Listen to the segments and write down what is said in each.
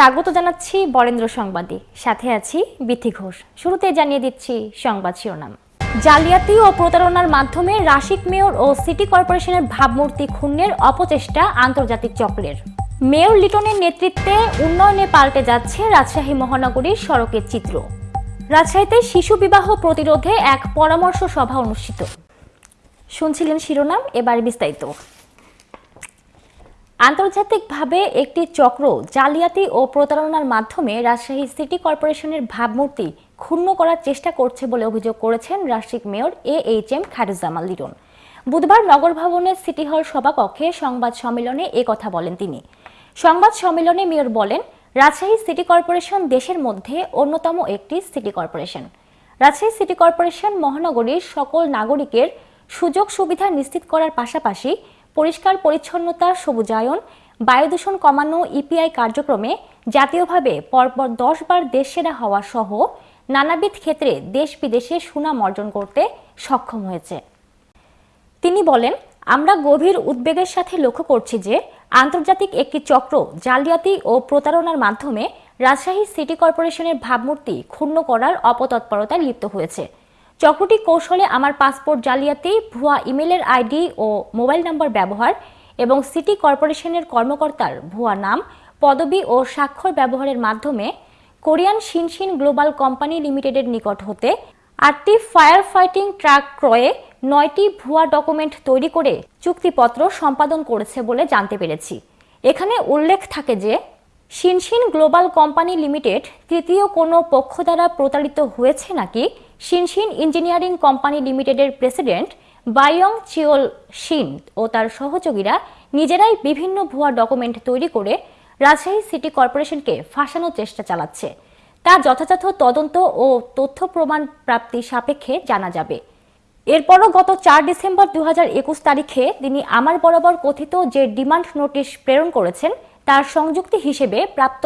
স্বাগত জানাচ্ছি বরেন্দ্র সংবাদে। সাথে আছি বিথি ঘোষ। শুরুতে জানিয়ে দিচ্ছি সংবাদ শিরোনাম। জালিয়াতি ও প্রতারণার মাধ্যমে রাশিক মেয়র ও সিটি কর্পোরেশনের ভাবমূর্তি ক্ষুণ্ণের অপচেষ্টা আন্তর্জাতিক চক্রের। মেয়র লিটনের নেতৃত্বে উন্নয়নে পাল্টে যাচ্ছে রাজশাহী মহানগরীর সড়কের চিত্র। রাজশাহীতে শিশু বিবাহ প্রতিরোধে এক পরামর্শ সভা অনুষ্ঠিত। শুনছিলেন শিরোনাম, এবার বিস্তারিত। আন্তর্জাতিকভাবে একটি চক্র জালিয়াতি ও প্রতারণার মাধ্যমে রাজশাহী সিটি কর্পোরেশনের ভাবমূর্তি ক্ষুণ্ণ করার চেষ্টা করছে বলে অভিযোগ করেছেন Rajshahi mayor A H M Khairuzzaman Liton. বুধবার নগর ভবনের সিটি হল সভাকক্ষে সংবাদ সম্মেলনে এ কথা বলেন তিনি। সংবাদ সম্মেলনে মেয়র বলেন, রাজশাহী সিটি কর্পোরেশন দেশের মধ্যে অন্যতম একটি city corporation. Rajshahi city corporation মহানগরীর সকল নাগরিকের সুযোগ সুবিধা নিশ্চিত করার পাশাপাশি পরিষ্কার পরিচ্ছন্নতা, সবুজায়ন বায়ু দূষণ কমানো ইপিআই কার্যক্রমে জাতীয়ভাবে পরপর দশ বার দেশ সেরা হওয়া সহ নানাবিধ ক্ষেত্রে দেশ বিদেশে সুনাম অর্জন করতে সক্ষম হয়েছে। তিনি বলেন, আমরা গভীর উদ্বেগের সাথে লক্ষ্য করছি যে আন্তর্জাতিক একটি চক্র জালিয়াতি ও প্রতারণার মাধ্যমে রাজশাহী সিটি কর্পোরেশনের ভাবমূর্তি ক্ষুণ্ণ করার অপতৎপরতায় লিপ্ত হয়েছে। চক্রটি কৌশলে আমার পাসপোর্ট জালিয়াতি, ভুয়া ইমেলের আইডি ও মোবাইল নম্বর ব্যবহার এবং সিটি কর্পোরেশনের কর্মকর্তার ভুয়া নাম, পদবি ও স্বাক্ষর ব্যবহারের মাধ্যমে কোরিয়ান শিনশিন গ্লোবাল কোম্পানি লিমিটেডের নিকট হতে আটটি ফায়ার ফাইটিং ট্রাক ক্রয়ে নয়টি ভুয়া ডকুমেন্ট তৈরি করে চুক্তিপত্র সম্পাদন করেছে বলে জানতে পেরেছি। এখানে উল্লেখ থাকে যে, শিনশিন গ্লোবাল কোম্পানি লিমিটেড তৃতীয় কোনো পক্ষ দ্বারা প্রতারিত হয়েছে নাকি শিনশিন ইঞ্জিনিয়ারিং কোম্পানি লিমিটেডের প্রেসিডেন্ট বায়ং চিওল শিন ও তার সহযোগীরা নিজেরাই বিভিন্ন ভুয়া ডকুমেন্ট তৈরি করে রাজশাহী সিটি কর্পোরেশনকে ফাঁসানোর চেষ্টা চালাচ্ছে। তা যথাযথ তদন্ত ও তথ্য প্রমাণ প্রাপ্তি সাপেক্ষে জানা যাবে। এরপরও গত চার ডিসেম্বর দু হাজার একুশ তারিখে তিনি আমার বরাবর কথিত যে ডিমান্ড নোটিশ প্রেরণ করেছেন, তার সংযুক্তি হিসেবে প্রাপ্ত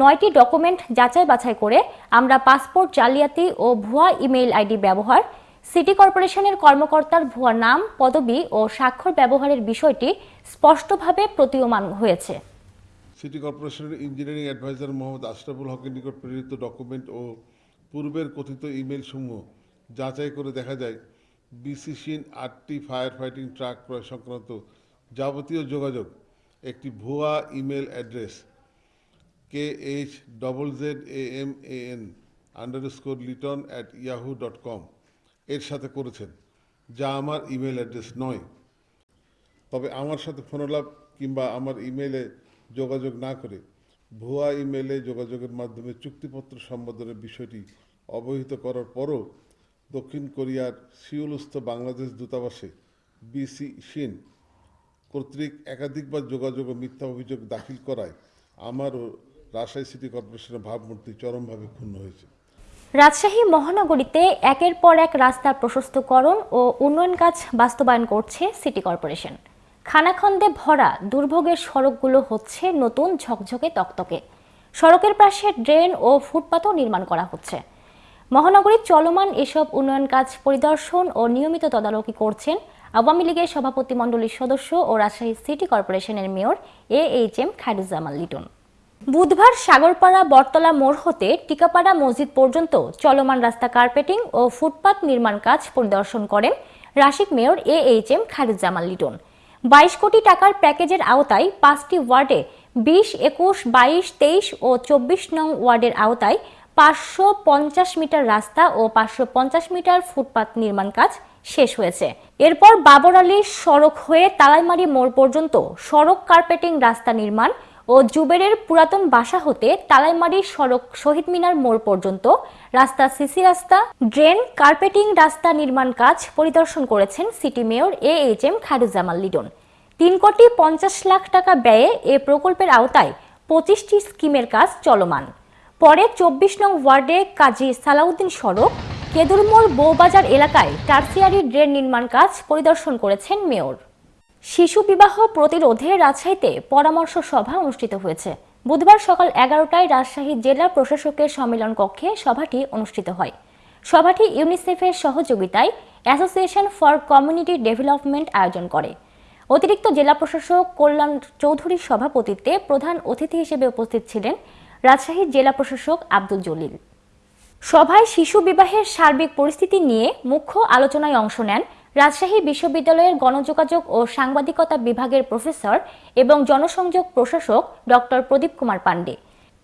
নয়টি ডকুমেন্ট যাচাই বাছাই করে আমরা পাসপোর্ট, জালিয়াতি ও ভুয়া ইমেইল আইডি ব্যবহার, সিটি কর্পোরেশনের কর্মকর্তার ভুয়া নাম, পদবি ও স্বাক্ষর ব্যবহারের বিষয়টি স্পষ্টভাবে প্রতীয়মান হয়েছে। সিটি কর্পোরেশনের ইঞ্জিনিয়ারিং অ্যাডভাইজার মোহাম্মদ আশরাফুল হকের নিকট প্রেরিত ডকুমেন্ট ও পূর্বের কথিত ইমেল সমূহ যাচাই করে দেখা যায় বিসিসিন আটটি ফায়ার ফাইটিং ট্রাক ক্রয় সংক্রান্ত যাবতীয় যোগাযোগ, একটি ভুয়া email address K H double Z A M A N underscore Liton at Yahoo dot com এর সাথে করেছেন, যা আমার ইমেল অ্যাড্রেস নয়। তবে আমার সাথে ফোনালাপ কিংবা আমার ইমেলে যোগাযোগ না করে ভুয়া ইমেলে যোগাযোগের মাধ্যমে চুক্তিপত্র সম্পাদনের বিষয়টি অবহিত করার পরও দক্ষিণ কোরিয়ার সিউলস্থ বাংলাদেশ দূতাবাসে বিসি শিন কর্তৃক একাধিকবার যোগাযোগ ও মিথ্যা অভিযোগ দাখিল করায় আমার ও রাজশাহী সিটি কর্পোরেশনের ভাবমূর্তি চরমভাবে ক্ষুণ্ণ হয়েছে। রাজশাহী মহানগরীতে একের পর এক রাস্তা প্রশস্তকরণ ও উন্নয়ন কাজ বাস্তবায়ন করছে সিটি কর্পোরেশন। খানাখন্দে ভরা দুর্ভোগের সড়কগুলো হচ্ছে নতুন ঝকঝকে তকতকে। সড়কের পাশে ড্রেন ও ফুটপাতও নির্মাণ করা হচ্ছে। মহানগরীর চলমান এসব উন্নয়ন কাজ পরিদর্শন ও নিয়মিত তদারকি করছেন আওয়ামী লীগের সভাপতি মণ্ডলীর সদস্য ও রাজশাহী সিটি কর্পোরেশনের mayor A H M Khairuzzaman Liton. বুধবার সাগরপাড়া বটতলা মোড় হতে টিকাপাড়া মসজিদ পর্যন্ত চলমান রাস্তা কার্পেটিং ও ফুটপাত নির্মাণ কাজ পরিদর্শন করেন Rasik mayor A H M Khairuzzaman Liton. বাইশ কোটি টাকার প্যাকেজের আওতায় পাঁচটি ওয়ার্ডে বিশ, একুশ, বাইশ, তেইশ ও চব্বিশ নং ওয়ার্ডের আওতায় পাঁচশো পঞ্চাশ মিটার রাস্তা ও পাঁচশো পঞ্চাশ মিটার ফুটপাত নির্মাণ কাজ শেষ হয়েছে। এরপর বাবর আলী সড়ক হয়ে তালাইমারি মোড় পর্যন্ত সড়ক কার্পেটিং রাস্তা নির্মাণ ও জুবেরের পুরাতন বাসা হতে তালাইমারি সড়ক শহীদ মিনার মোড় পর্যন্ত রাস্তা সিসি রাস্তা, ড্রেন, কার্পেটিং রাস্তা নির্মাণ কাজ পরিদর্শন করেছেন city mayor A H M Khairuzzaman Liton তিন কোটি পঞ্চাশ লাখ টাকা ব্যয়ে এ প্রকল্পের আওতায় পঁচিশটি স্কিমের কাজ চলমান। পরে চব্বিশ নং ওয়ার্ডে কাজী সালাউদ্দিন সড়ক, কেদুরমোড় বৌবাজার এলাকায় টার্সিয়ারি ড্রেন নির্মাণ কাজ পরিদর্শন করেছেন মেয়র। শিশু বিবাহ প্রতিরোধে রাজশাহীতে পরামর্শ সভা অনুষ্ঠিত হয়েছে। বুধবার সকাল এগারোটায় রাজশাহী জেলা প্রশাসকের সম্মেলন কক্ষে সভাটি অনুষ্ঠিত হয়। সভাটি ইউনিসেফের সহযোগিতায় অ্যাসোসিয়েশন ফর কমিউনিটি ডেভেলপমেন্ট আয়োজন করে। অতিরিক্ত জেলা প্রশাসক কল্যাণ চৌধুরীর সভাপতিত্বে প্রধান অতিথি হিসেবে উপস্থিত ছিলেন রাজশাহীর জেলা প্রশাসক আব্দুল জলিল। সভায় শিশু বিবাহের সার্বিক পরিস্থিতি নিয়ে মুখ্য আলোচনায় অংশ নেন রাজশাহী বিশ্ববিদ্যালয়ের গণযোগাযোগ ও সাংবাদিকতা বিভাগের প্রফেসর এবং জনসংযোগ প্রশাসক ডক্টর প্রদীপ কুমার পাণ্ডে।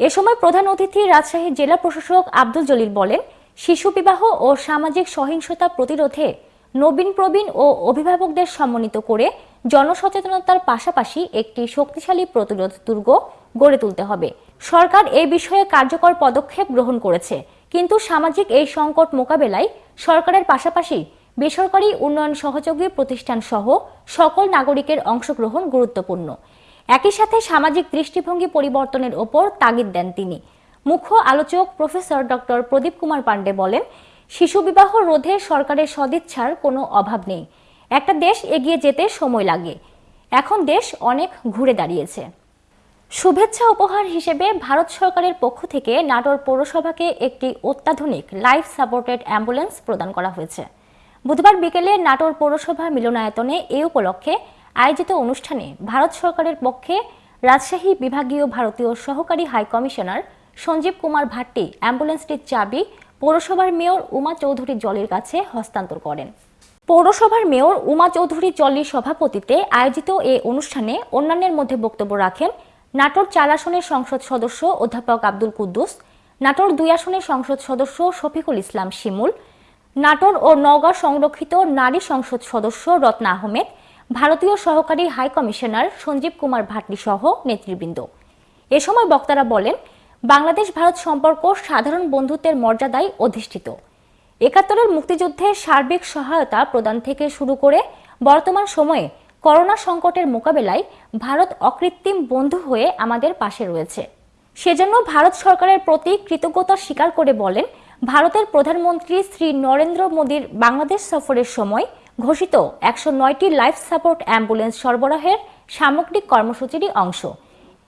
এ সময় প্রধান অতিথি রাজশাহী জেলা প্রশাসক আব্দুল জলিল বলেন, শিশু বিবাহ ও সামাজিক সহিংসতা প্রতিরোধে নবীন প্রবীণ ও অভিভাবকদের সমন্বিত করে জনসচেতনতার পাশাপাশি একটি শক্তিশালী প্রতিরোধ দুর্গ গড়ে তুলতে হবে। সরকার এই বিষয়ে কার্যকর পদক্ষেপ গ্রহণ করেছে, কিন্তু সামাজিক এই সংকট মোকাবেলায় সরকারের পাশাপাশি বেসরকারি উন্নয়ন সহযোগী প্রতিষ্ঠান সহ সকল নাগরিকের অংশগ্রহণ গুরুত্বপূর্ণ। একই সাথে সামাজিক দৃষ্টিভঙ্গি পরিবর্তনের ওপর তাগিদ দেন তিনি। মুখ্য আলোচক প্রফেসর ডক্টর প্রদীপ কুমার পাণ্ডে বলেন, শিশু বিবাহ রোধে সরকারের সদিচ্ছার কোনো অভাব নেই। একটা দেশ এগিয়ে যেতে সময় লাগে। এখন দেশ অনেক ঘুরে দাঁড়িয়েছে। শুভেচ্ছা উপহার হিসেবে ভারত সরকারের পক্ষ থেকে নাটোর পৌরসভাকে একটি অত্যাধুনিক লাইফ সাপোর্টেড অ্যাম্বুলেন্স প্রদান করা হয়েছে। বুধবার বিকেলে নাটোর পৌরসভা মিলনায়তনে এ উপলক্ষে আয়োজিত অনুষ্ঠানে ভারত সরকারের পক্ষে রাজশাহী বিভাগীয় ভারতীয় সহকারী হাই কমিশনার সঞ্জীব কুমার ভাট্টি অ্যাম্বুলেন্সটির চাবি পৌরসভার মেয়র উমা চৌধুরী জলির কাছে হস্তান্তর করেন। পৌরসভার মেয়র উমা চৌধুরী জল্লির সভাপতিত্বে আয়োজিত এ অনুষ্ঠানে অন্যান্যের মধ্যে বক্তব্য রাখেন নাটোর চার আসনের সংসদ সদস্য অধ্যাপক আব্দুল কুদ্দুস, নাটোর দুই আসনের সংসদ সদস্য শফিকুল ইসলাম শিমুল নাটোর ও নওগাঁ সংরক্ষিত নারী সংসদ সদস্য রত্না আহমেদ, ভারতীয় সহকারী হাই কমিশনার সঞ্জীব কুমার ভাটলি সহ নেতৃবৃন্দ। এ সময় বক্তারা বলেন, বাংলাদেশ ভারত সম্পর্ক সাধারণ বন্ধুত্বের মর্যাদায় অধিষ্ঠিত। একাত্তরের মুক্তিযুদ্ধে সার্বিক সহায়তা প্রদান থেকে শুরু করে বর্তমান সময়ে করোনা সংকটের মোকাবেলায় ভারত অকৃত্রিম বন্ধু হয়ে আমাদের পাশে রয়েছে। সেজন্য ভারত সরকারের প্রতি কৃতজ্ঞতা স্বীকার করে বলেন ভারতের প্রধানমন্ত্রী শ্রী নরেন্দ্র মোদীর বাংলাদেশ সফরের সময় ঘোষিত একশো নয়টি লাইফ সাপোর্ট অ্যাম্বুলেন্স সরবরাহের সামগ্রিক কর্মসূচিরই অংশ।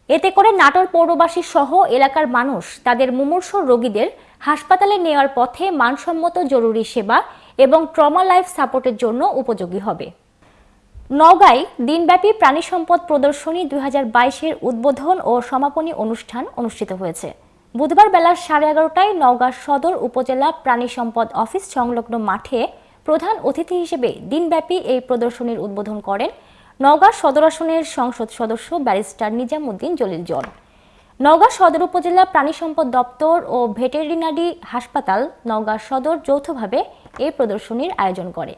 এতে করে নাটোর পৌরবাসী সহ এলাকার মানুষ তাদের মুমূর্ষ রোগীদের হাসপাতালে নেওয়ার পথে মানসম্মত জরুরি সেবা এবং ট্রমা লাইফ সাপোর্টের জন্য উপযোগী হবে। নওগাঁয় দিনব্যাপী প্রাণী সম্পদ প্রদর্শনী দুই হাজার উদ্বোধন ও সমাপনী অনুষ্ঠান অনুষ্ঠিত হয়েছে। বুধবার বেলা সাড়ে এগারোটায় নওগাঁ সদর উপজেলা প্রাণী সম্পদ অফিস সংলগ্ন মাঠে প্রধান অতিথি হিসেবে দিনব্যাপী এই প্রদর্শনীর উদ্বোধন করেন নওগাঁ সদর আসনের সংসদ সদস্য ব্যারিস্টার নিজামুদ্দিন জলিল জন নওগাঁ সদর উপজেলা প্রাণী সম্পদ দপ্তর ও ভেটেরিনারি হাসপাতাল নওগাঁ সদর যৌথভাবে এই প্রদর্শনীর আয়োজন করে।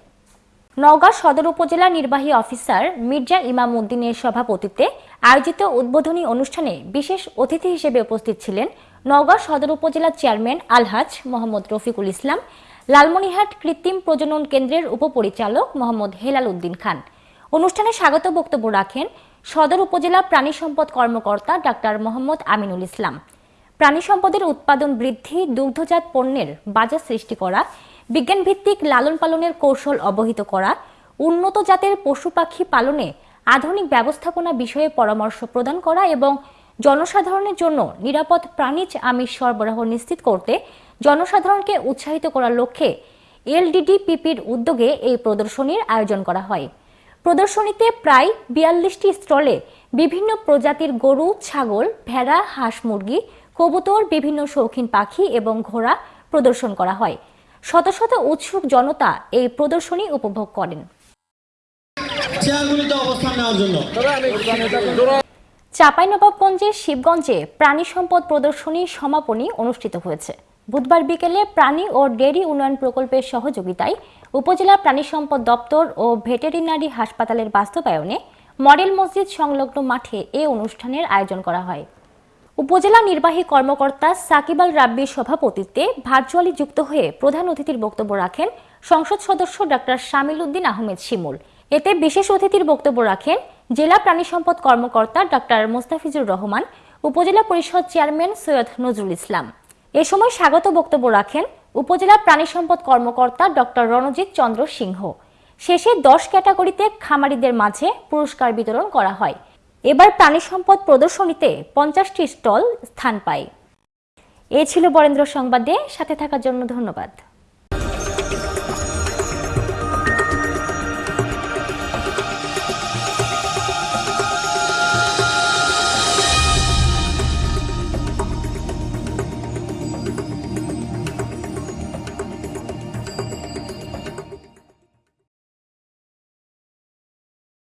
নওগাঁ সদর উপজেলা নির্বাহী অফিসার মির্জা ইমাম উদ্দিনের সভাপতিত্বে আয়োজিত উদ্বোধনী অনুষ্ঠানে বিশেষ অতিথি হিসেবে উপস্থিত ছিলেন নওগাঁ সদর উপজেলা চেয়ারম্যান আলহাজ মোহাম্মদ রফিকুল ইসলাম, লালমনিরহাট কৃত্রিম প্রজনন কেন্দ্রের উপপরিচালক মোহাম্মদ হেলাল উদ্দিন খান। অনুষ্ঠানে স্বাগত বক্তব্য রাখেন সদর উপজেলা প্রাণী সম্পদ কর্মকর্তা ডাক্তার মোহাম্মদ আমিনুল ইসলাম। প্রাণী সম্পদের উৎপাদন বৃদ্ধি, দুগ্ধজাত পণ্যের বাজার সৃষ্টি করা, বিজ্ঞানভিত্তিক লালন পালনের কৌশল অবহিত করা, উন্নত জাতের পশু পাখি পালনে আধুনিক ব্যবস্থাপনা বিষয়ে পরামর্শ প্রদান করা এবং জনসাধারণের জন্য নিরাপদ প্রাণীজ আমিষ সরবরাহ নিশ্চিত করতে জনসাধারণকে উৎসাহিত করার লক্ষ্যে এলডিডিপিপির উদ্যোগে এই প্রদর্শনীর আয়োজন করা হয়। প্রদর্শনীতে প্রায় বিয়াল্লিশটি স্টলে বিভিন্ন প্রজাতির গরু ছাগল ভেড়া হাঁস মুরগি কবুতর বিভিন্ন শৌখিন পাখি এবং ঘোড়া প্রদর্শন করা হয়। শত শত উৎসুক জনতা এই প্রদর্শনী উপভোগ করেন। চেয়ারগুলিতে অবস্থান নেওয়ার জন্য। চাঁপাইনবাবগঞ্জের শিবগঞ্জে প্রাণী সম্পদ প্রদর্শনী সমাপনী অনুষ্ঠিত হয়েছে। বুধবার বিকেলে প্রাণী ও ডেয়ারি উন্নয়ন প্রকল্পের সহযোগিতায় উপজেলা প্রাণী সম্পদ দপ্তর ও ভেটেরিনারি হাসপাতালের বাস্তবায়নে মডেল মসজিদ সংলগ্ন মাঠে এ অনুষ্ঠানের আয়োজন করা হয়। উপজেলা নির্বাহী কর্মকর্তা সাকিবাল রাব্বির সভাপতিত্বে ভার্চুয়ালি যুক্ত হয়ে প্রধান অতিথির বক্তব্য রাখেন সংসদ সদস্য ডাক্তার শামিল উদ্দিন আহমেদ শিমুল। এতে বিশেষ অতিথির বক্তব্য রাখেন জেলা প্রাণী সম্পদ কর্মকর্তা ডাক্তার মোস্তাফিজুর রহমান, উপজেলা পরিষদ চেয়ারম্যান সৈয়দ নজরুল ইসলাম। এ সময় স্বাগত বক্তব্য রাখেন উপজেলা প্রাণী সম্পদ কর্মকর্তা ডক্টর রণজিৎ চন্দ্র সিংহ। শেষে দশ ক্যাটাগরিতে খামারিদের মাঝে পুরস্কার বিতরণ করা হয়। এবার প্রাণী সম্পদ প্রদর্শনীতে পঞ্চাশটি স্টল স্থান পায়। এ ছিল বরেন্দ্র সংবাদে, সাথে থাকার জন্য ধন্যবাদ।